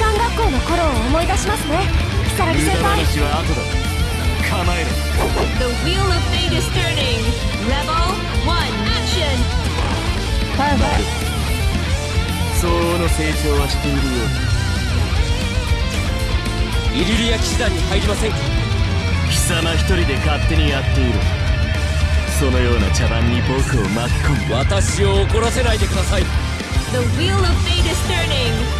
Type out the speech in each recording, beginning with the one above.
官学校の頃を思い出しますね。如月先輩。話は後だ。構えろ。The wheel of fate is turning. Rebel one, action. 相応の成長はしているようだ。イリリア騎士団に入りませんか？貴様一人で勝手にやっている。そのような茶番に僕を巻き込む。私を怒らせないでください。The wheel of fate is turning.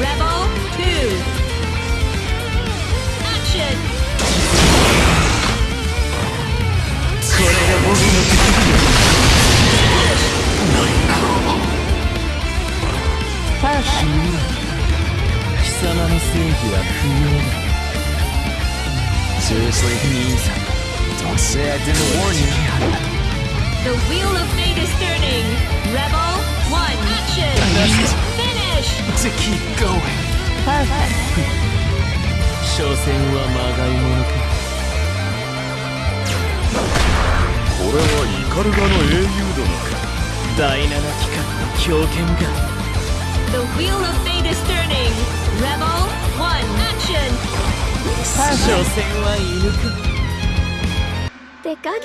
Rebel two, action. これが僕の敵だ死ぬ貴様の正義は不要だ Seriously, means Don't say I didn't warn you The wheel of fate is turning. Rebel one, action. To keep going 所詮はまがいものかこれはイカルガの英雄殿か第七機関の狂犬が The wheel of fate is turning. Rebel one, action. 所詮は犬か手加減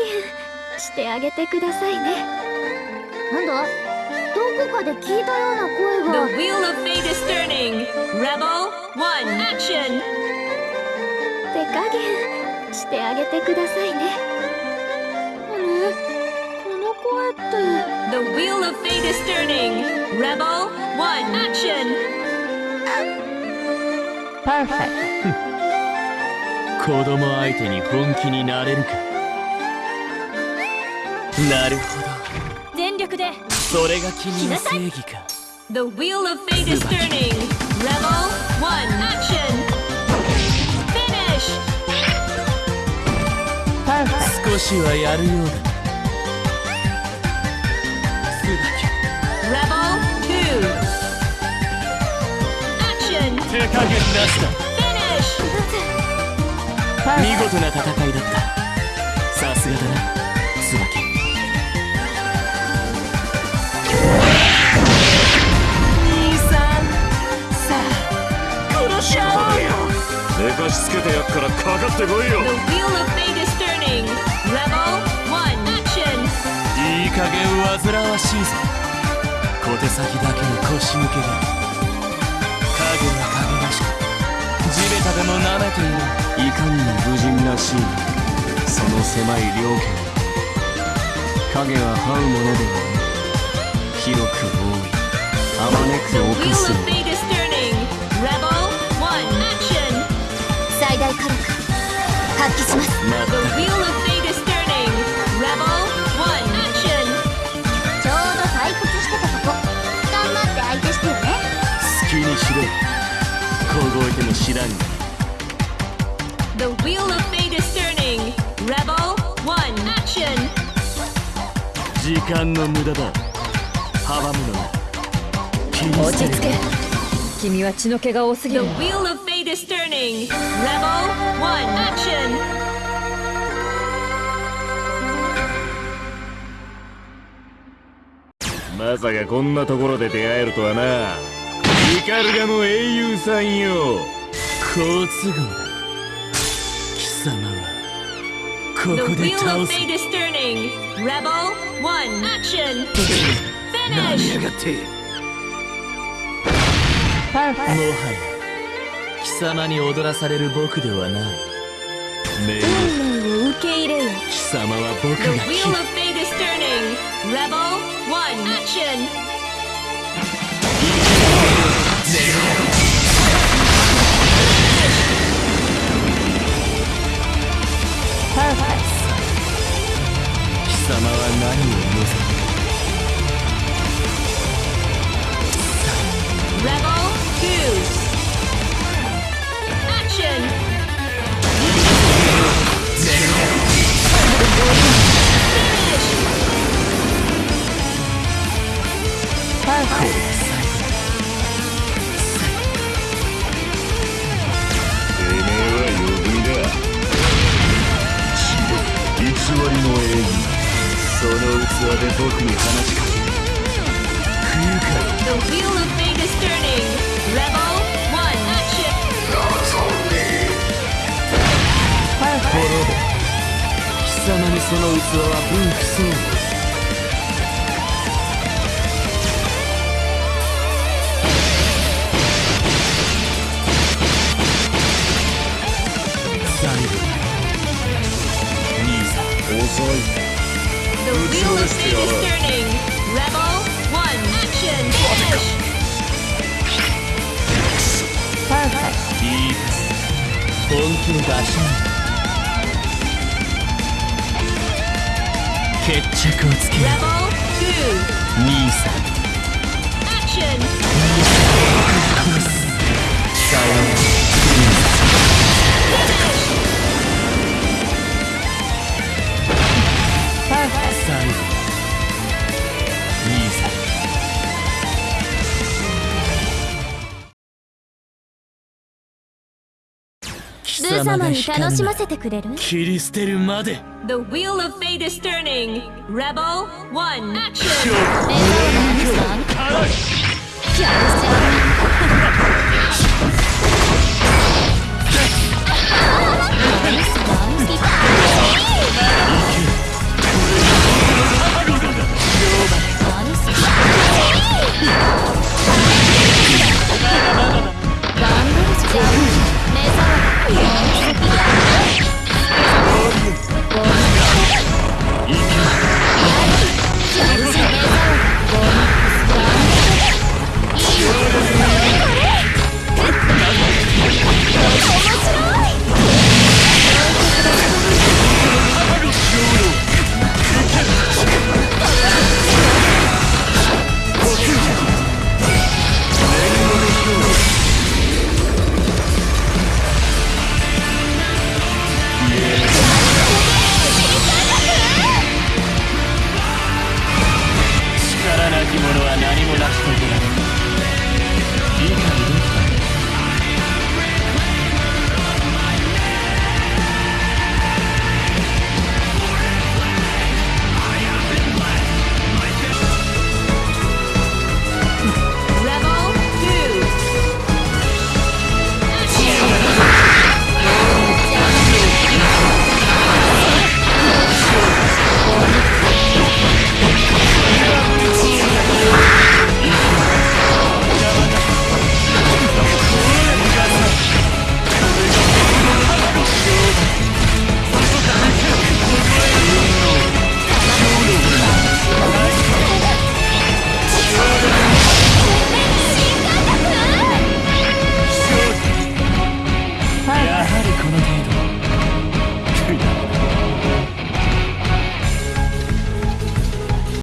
してあげてくださいねなんだどこかで聞いたような声 The が wheel of fate is turning. Rebel one, action. 手加減してあげてくださいねあれこの声って The wheel of fate is turning. Rebel one, action. 子供相手に本気になれるかなるほどそれが君の正義か The wheel of fate is turning. Rebel one, action. Finish. 少しはやるようだ椿 Rebel two. Action. 手加減なしだ Finish. 見事な戦いだった寝かしつけてやっからかかってこいよ The wheel of fate is turning. One, action. いい加減煩わしいぞ小手先だけの腰抜けが影が影らしく地べたでも舐めている。いかにも無人らしい。その狭い両家。に影は這うものではない。広く多い。あまねく犯すの大火力発揮しますちょうど採掘してたと頑張って相手してよね。好きにしろ。凍えても知らん。が The Wheel of Fate is turning 時間の無駄だ。阻むのは気にせる落ち着け。君は血の毛が多すぎる。The Wheel of is turning. Rebel one, action. まさかこんなところで出会えるとはなイカルガの英雄さんよ好都合だ貴様はこ The こで wheel 倒 of す fate is turning. Rebel 1. Action. 何 Finish. やがってもはや貴様に踊らされる僕ではない命令運命を受け入れよ貴様は僕 The が wheel 切 of fate is turning. Rebel 1. Action. 貴様は何を望む？器で僕に話しかける不愉快 The wheel of fate is turning. Level 1. Action. That's only 滅べ貴様にその器は分不相応 wheel of fate is turning. Rebel 1. Action. Finish. いいか本気の出しなん決着をつけよ Rebel う兄さん貴ルー様が光楽しまるせてくれる切り捨てるまで The wheel of fate is turning. Rebel 1. Action. じゃあ